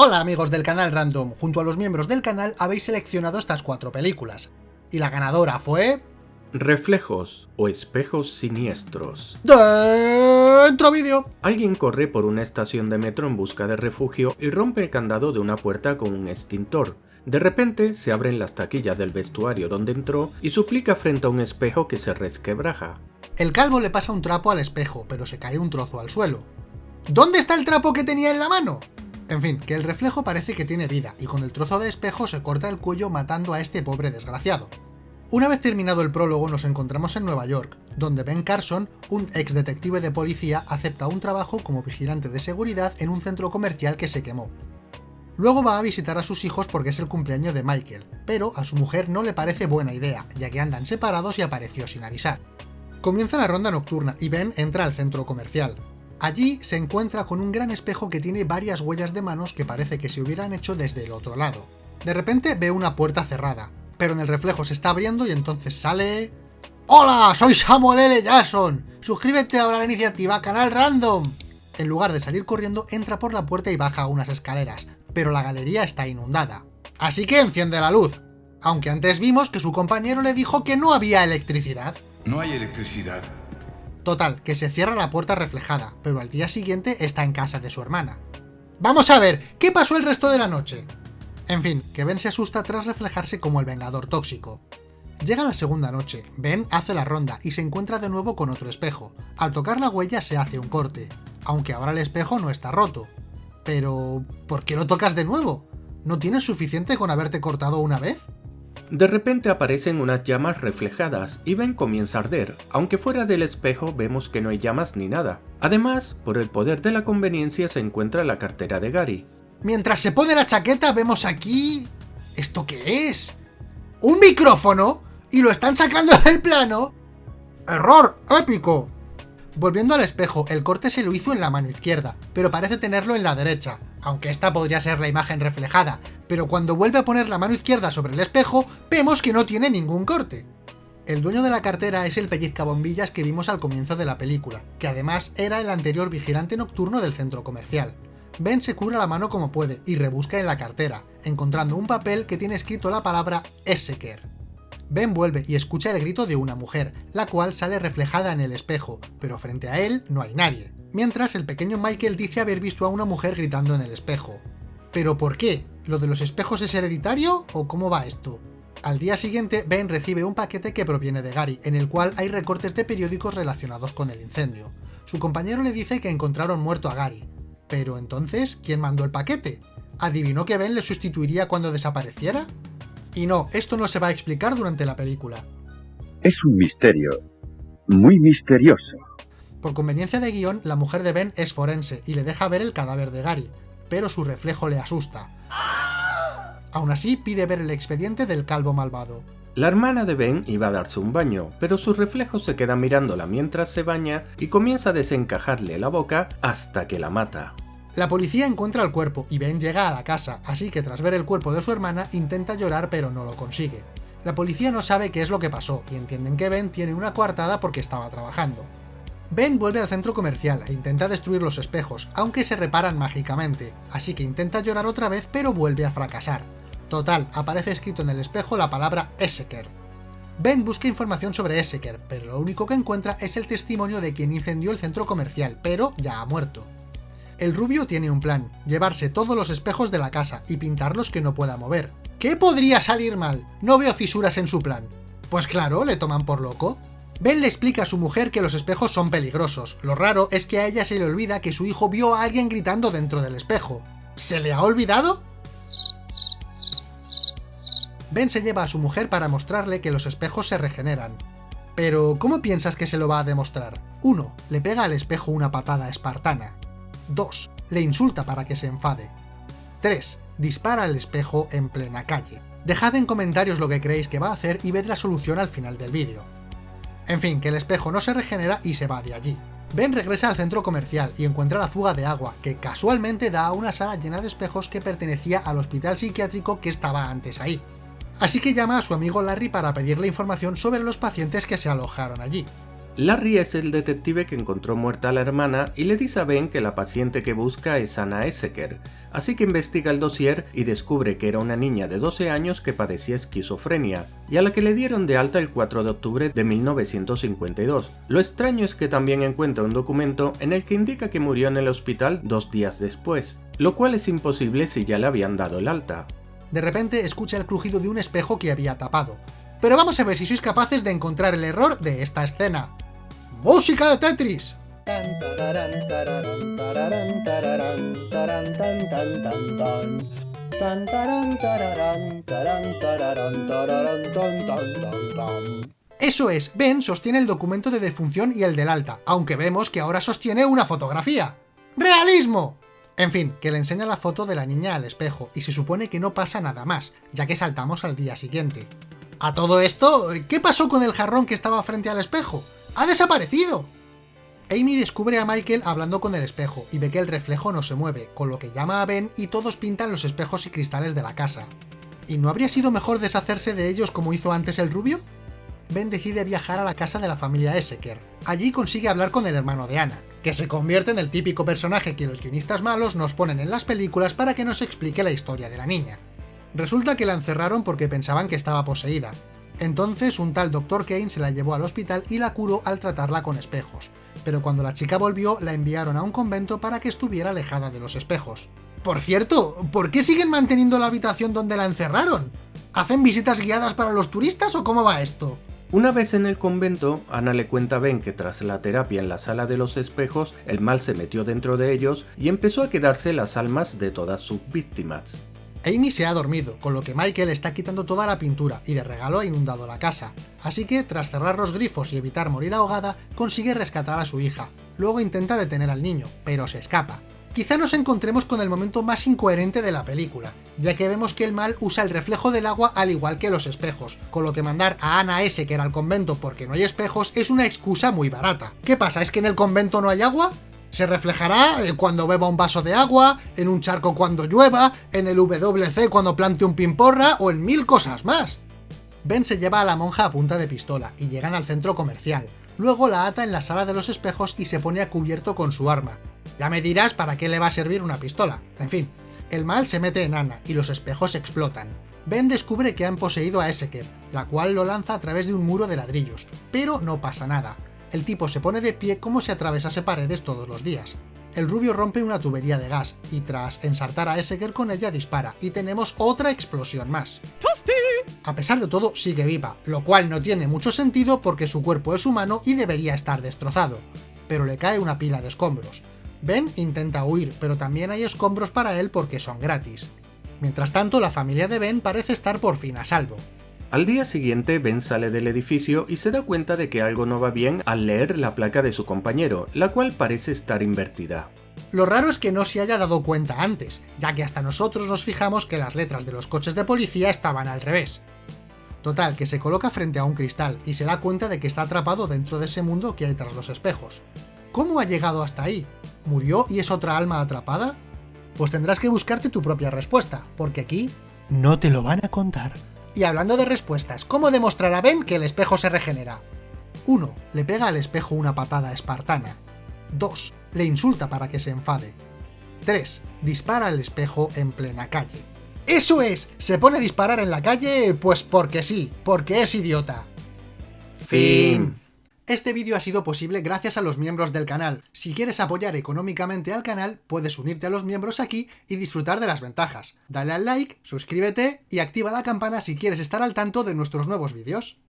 Hola amigos del canal Random, junto a los miembros del canal habéis seleccionado estas cuatro películas. Y la ganadora fue... Reflejos o espejos siniestros. ¡Dentro vídeo! Alguien corre por una estación de metro en busca de refugio y rompe el candado de una puerta con un extintor. De repente se abren las taquillas del vestuario donde entró y suplica frente a un espejo que se resquebraja. El calvo le pasa un trapo al espejo, pero se cae un trozo al suelo. ¿Dónde está el trapo que tenía en la mano? En fin, que el reflejo parece que tiene vida, y con el trozo de espejo se corta el cuello matando a este pobre desgraciado. Una vez terminado el prólogo nos encontramos en Nueva York, donde Ben Carson, un ex detective de policía, acepta un trabajo como vigilante de seguridad en un centro comercial que se quemó. Luego va a visitar a sus hijos porque es el cumpleaños de Michael, pero a su mujer no le parece buena idea, ya que andan separados y apareció sin avisar. Comienza la ronda nocturna y Ben entra al centro comercial. Allí se encuentra con un gran espejo que tiene varias huellas de manos que parece que se hubieran hecho desde el otro lado. De repente ve una puerta cerrada, pero en el reflejo se está abriendo y entonces sale... ¡Hola! Soy Samuel L. Jackson. Suscríbete ahora a la iniciativa Canal Random. En lugar de salir corriendo, entra por la puerta y baja unas escaleras, pero la galería está inundada. Así que enciende la luz, aunque antes vimos que su compañero le dijo que no había electricidad. No hay electricidad. Total, que se cierra la puerta reflejada, pero al día siguiente está en casa de su hermana. Vamos a ver, ¿qué pasó el resto de la noche? En fin, que Ben se asusta tras reflejarse como el Vengador tóxico. Llega la segunda noche, Ben hace la ronda y se encuentra de nuevo con otro espejo. Al tocar la huella se hace un corte, aunque ahora el espejo no está roto. Pero... ¿por qué lo tocas de nuevo? ¿No tienes suficiente con haberte cortado una vez? De repente aparecen unas llamas reflejadas y Ben comienza a arder, aunque fuera del espejo vemos que no hay llamas ni nada. Además, por el poder de la conveniencia se encuentra la cartera de Gary. Mientras se pone la chaqueta vemos aquí... ¿Esto qué es? ¿Un micrófono? ¿Y lo están sacando del plano? ¡Error! ¡Épico! Volviendo al espejo, el corte se lo hizo en la mano izquierda, pero parece tenerlo en la derecha, aunque esta podría ser la imagen reflejada, pero cuando vuelve a poner la mano izquierda sobre el espejo, vemos que no tiene ningún corte. El dueño de la cartera es el pellizcabombillas que vimos al comienzo de la película, que además era el anterior vigilante nocturno del centro comercial. Ben se cura la mano como puede y rebusca en la cartera, encontrando un papel que tiene escrito la palabra Esseker. Ben vuelve y escucha el grito de una mujer, la cual sale reflejada en el espejo, pero frente a él no hay nadie. Mientras el pequeño Michael dice haber visto a una mujer gritando en el espejo. ¿Pero por qué? ¿Lo de los espejos es hereditario o cómo va esto? Al día siguiente, Ben recibe un paquete que proviene de Gary, en el cual hay recortes de periódicos relacionados con el incendio. Su compañero le dice que encontraron muerto a Gary. Pero entonces, ¿quién mandó el paquete? ¿Adivinó que Ben le sustituiría cuando desapareciera? Y no, esto no se va a explicar durante la película. Es un misterio. Muy misterioso. Por conveniencia de guion, la mujer de Ben es forense y le deja ver el cadáver de Gary, pero su reflejo le asusta. Aún así, pide ver el expediente del calvo malvado. La hermana de Ben iba a darse un baño, pero su reflejo se queda mirándola mientras se baña y comienza a desencajarle la boca hasta que la mata. La policía encuentra el cuerpo y Ben llega a la casa, así que tras ver el cuerpo de su hermana intenta llorar pero no lo consigue. La policía no sabe qué es lo que pasó y entienden que Ben tiene una coartada porque estaba trabajando. Ben vuelve al centro comercial e intenta destruir los espejos, aunque se reparan mágicamente, así que intenta llorar otra vez pero vuelve a fracasar. Total, aparece escrito en el espejo la palabra Esseker. Ben busca información sobre Esseker, pero lo único que encuentra es el testimonio de quien incendió el centro comercial, pero ya ha muerto. El rubio tiene un plan, llevarse todos los espejos de la casa y pintarlos que no pueda mover. ¿Qué podría salir mal? No veo fisuras en su plan. Pues claro, le toman por loco. Ben le explica a su mujer que los espejos son peligrosos. Lo raro es que a ella se le olvida que su hijo vio a alguien gritando dentro del espejo. ¿Se le ha olvidado? Ben se lleva a su mujer para mostrarle que los espejos se regeneran. Pero, ¿cómo piensas que se lo va a demostrar? 1. Le pega al espejo una patada espartana. 2. Le insulta para que se enfade. 3. Dispara al espejo en plena calle. Dejad en comentarios lo que creéis que va a hacer y ved la solución al final del vídeo. En fin, que el espejo no se regenera y se va de allí. Ben regresa al centro comercial y encuentra la fuga de agua, que casualmente da a una sala llena de espejos que pertenecía al hospital psiquiátrico que estaba antes ahí. Así que llama a su amigo Larry para pedirle información sobre los pacientes que se alojaron allí. Larry es el detective que encontró muerta a la hermana y le dice a Ben que la paciente que busca es Anna Esseker, así que investiga el dossier y descubre que era una niña de 12 años que padecía esquizofrenia, y a la que le dieron de alta el 4 de octubre de 1952. Lo extraño es que también encuentra un documento en el que indica que murió en el hospital dos días después, lo cual es imposible si ya le habían dado el alta. De repente escucha el crujido de un espejo que había tapado. Pero vamos a ver si sois capaces de encontrar el error de esta escena. ¡Música de Tetris! Eso es, Ben sostiene el documento de defunción y el del alta, aunque vemos que ahora sostiene una fotografía. ¡Realismo! En fin, que le enseña la foto de la niña al espejo, y se supone que no pasa nada más, ya que saltamos al día siguiente. A todo esto, ¿qué pasó con el jarrón que estaba frente al espejo? ¡Ha desaparecido! Amy descubre a Michael hablando con el espejo y ve que el reflejo no se mueve, con lo que llama a Ben y todos pintan los espejos y cristales de la casa. ¿Y no habría sido mejor deshacerse de ellos como hizo antes el rubio? Ben decide viajar a la casa de la familia Esseker. Allí consigue hablar con el hermano de Anna, que se convierte en el típico personaje que los guionistas malos nos ponen en las películas para que nos explique la historia de la niña. Resulta que la encerraron porque pensaban que estaba poseída. Entonces un tal Dr. Kane se la llevó al hospital y la curó al tratarla con espejos, pero cuando la chica volvió la enviaron a un convento para que estuviera alejada de los espejos. Por cierto, ¿por qué siguen manteniendo la habitación donde la encerraron? ¿Hacen visitas guiadas para los turistas o cómo va esto? Una vez en el convento, Ana le cuenta a Ben que tras la terapia en la sala de los espejos, el mal se metió dentro de ellos y empezó a quedarse las almas de todas sus víctimas. Amy se ha dormido, con lo que Michael está quitando toda la pintura y de regalo ha inundado la casa. Así que, tras cerrar los grifos y evitar morir ahogada, consigue rescatar a su hija. Luego intenta detener al niño, pero se escapa. Quizá nos encontremos con el momento más incoherente de la película, ya que vemos que el mal usa el reflejo del agua al igual que los espejos, con lo que mandar a Ana S. que era al convento porque no hay espejos es una excusa muy barata. ¿Qué pasa? ¿Es que en el convento no hay agua? Se reflejará cuando beba un vaso de agua, en un charco cuando llueva, en el WC cuando plante un pimporra o en mil cosas más. Ben se lleva a la monja a punta de pistola y llegan al centro comercial. Luego la ata en la sala de los espejos y se pone a cubierto con su arma. Ya me dirás para qué le va a servir una pistola. En fin, el mal se mete en Anna y los espejos explotan. Ben descubre que han poseído a Esseker, la cual lo lanza a través de un muro de ladrillos, pero no pasa nada el tipo se pone de pie como si atravesase paredes todos los días. El rubio rompe una tubería de gas, y tras ensartar a Esseker con ella dispara, y tenemos otra explosión más. A pesar de todo, sigue viva, lo cual no tiene mucho sentido porque su cuerpo es humano y debería estar destrozado. Pero le cae una pila de escombros. Ben intenta huir, pero también hay escombros para él porque son gratis. Mientras tanto, la familia de Ben parece estar por fin a salvo. Al día siguiente, Ben sale del edificio y se da cuenta de que algo no va bien al leer la placa de su compañero, la cual parece estar invertida. Lo raro es que no se haya dado cuenta antes, ya que hasta nosotros nos fijamos que las letras de los coches de policía estaban al revés. Total, que se coloca frente a un cristal y se da cuenta de que está atrapado dentro de ese mundo que hay tras los espejos. ¿Cómo ha llegado hasta ahí? ¿Murió y es otra alma atrapada? Pues tendrás que buscarte tu propia respuesta, porque aquí no te lo van a contar. Y hablando de respuestas, ¿cómo demostrará Ben que el espejo se regenera? 1. Le pega al espejo una patada espartana. 2. Le insulta para que se enfade. 3. Dispara al espejo en plena calle. ¡Eso es! Se pone a disparar en la calle, pues porque sí, porque es idiota. Fin. Este vídeo ha sido posible gracias a los miembros del canal. Si quieres apoyar económicamente al canal, puedes unirte a los miembros aquí y disfrutar de las ventajas. Dale al like, suscríbete y activa la campana si quieres estar al tanto de nuestros nuevos vídeos.